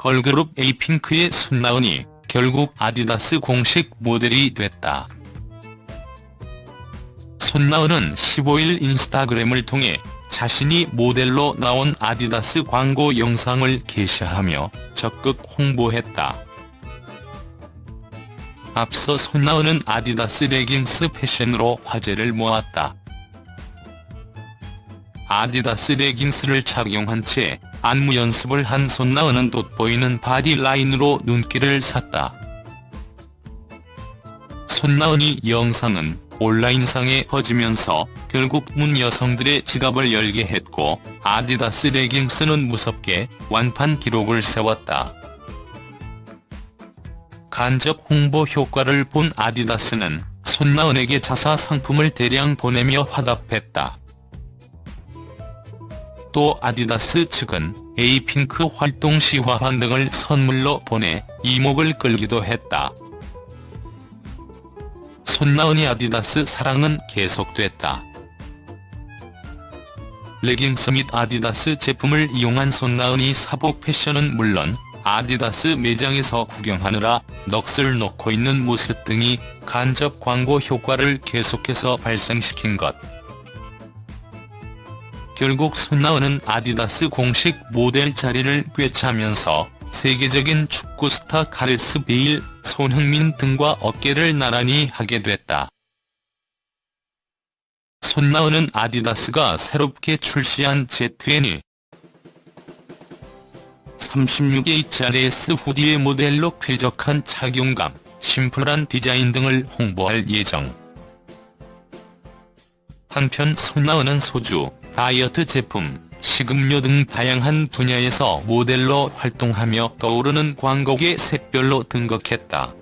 걸그룹 에이핑크의 손나은이 결국 아디다스 공식 모델이 됐다. 손나은은 15일 인스타그램을 통해 자신이 모델로 나온 아디다스 광고 영상을 게시하며 적극 홍보했다. 앞서 손나은은 아디다스 레깅스 패션으로 화제를 모았다. 아디다스 레깅스를 착용한 채 안무 연습을 한 손나은은 돋보이는 바디 라인으로 눈길을 샀다. 손나은의 영상은 온라인상에 퍼지면서 결국 뭇 여성들의 지갑을 열게 했고 아디다스 레깅스는 무섭게 완판 기록을 세웠다. 간접 홍보 효과를 본 아디다스는 손나은에게 자사 상품을 대량 보내며 화답했다. 또 아디다스 측은 에이핑크 활동 시 화환 등을 선물로 보내 이목을 끌기도 했다. 손나은의 아디다스 사랑은 계속됐다. 레깅스 및 아디다스 제품을 이용한 손나은의 사복 패션은 물론 아디다스 매장에서 구경하느라 넋을 놓고 있는 모습 등이 간접 광고 효과를 계속해서 발생시킨 것. 결국 손나은은 아디다스 공식 모델 자리를 꿰차면서 세계적인 축구 스타 가레스 베일, 손흥민 등과 어깨를 나란히 하게 됐다. 손나은은 아디다스가 새롭게 출시한 ZN 36HRS 후디의 모델로 쾌적한 착용감, 심플한 디자인 등을 홍보할 예정. 한편 손나은은 소주, 다이어트 제품, 식음료 등 다양한 분야에서 모델로 활동하며 떠오르는 광고계 샛별로 등극했다.